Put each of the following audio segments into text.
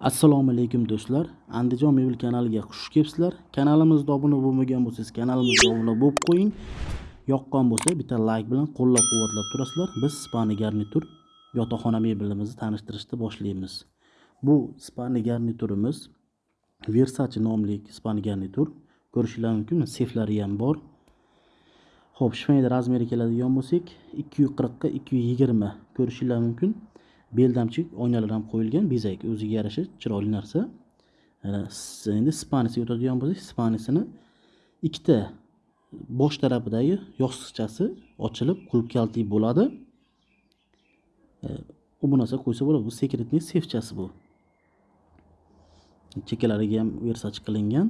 assalomu alaykum do'stlar. Andijon mebel kanaliga xush kelibsizlar. Kanalimizga obuna bo'lmagan bo'lsangiz kanalimizga obuna bo'lib qo'ying. Yoqqan bo'lsa bitta layk bilan qo'llab quvvatlab turasizlar. Biz spani garnitur yotoqxona mebelimizni tanishtirishni boshlaymiz. Bu spani garniturimiz versace nomli spani garnitur. Ko'rishinglar mumkin seflari ham bor. Ho'p shifonyada razmeri keladigan bo'lsak ikki yuz qirqqa ikki yuz yigirma ko'rishinglar mumkin. Beldamchi oynalar ham qo'yilgan bezak o'ziga yarasha chiroyli narsa. Endi spanisiga o'tadigan bo'lsak spanisini ikkita bosh tarafidagi yostiqchasi ochilib qulf kalti bo'ladi. E, u bu narsa qo'ysa bo'ladi bu sekretniy sefchasi bu. Chekkalariga ham versachi qilingan.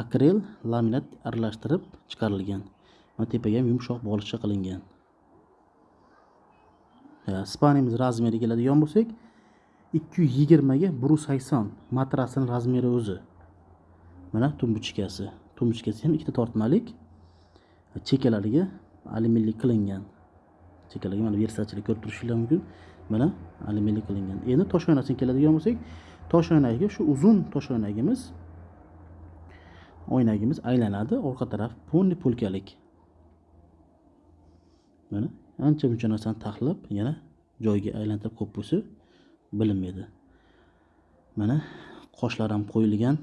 Akrel laminat aralashtirib chiqarilgan. Va tepaga ham yumshoq bolichcha qilingan. Spanimiz razmeri keladigan bo'lsak ikki yuz yigirmaga bir yuz sakson matrasini razmeri o'zi. Mana tumbuchkasi. Tumbuchkasi ham ikkita tortmalik. Chekkalariga alyuminiylik qilingan. Chekkalariga mana versachilik ko'rib turishinglar mumkin. Mana alyuminiylik qilingan. Endi toshoynasiga keladigan bo'lsak toshoynagiga shu uzun toshoynagimiz oynagimiz aylanadi. Orqa taraf полный po'lkalik mana ancha muncha narsani taxlab yana joyiga aylantirib qo'yib bo'lsa bilinmaydi. Mana qoshlar ham qo'yilgan.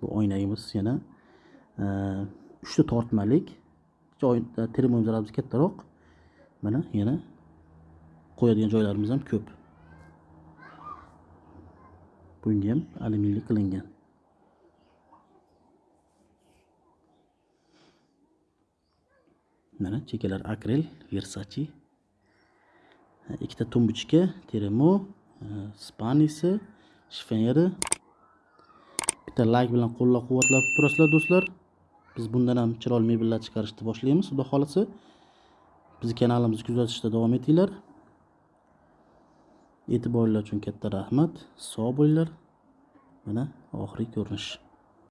Bu oynagimiz yana e, uchta tortmalik. Joy e, termometrimiz kattaroq. Mana yana qo'yadigan joylarimiz ham ko'p. Bunga ham alyuminiylik qilingan. Mana chekkalar akrel versachi ikkita tumbuchka teremo spanisi shifonyeri bitta layk bilan qo'llab quvvatlab turasizlar do'stlar. Biz bundan ham chiroyli mebellar chiqarishni boshlaymiz xudo xohlasa. Bizni kanalimizni kuzatishda davom etinglar. E'tiboringlar uchun katta rahmat. Sog' bo'linglar. Mana oxirgi ko'rinish.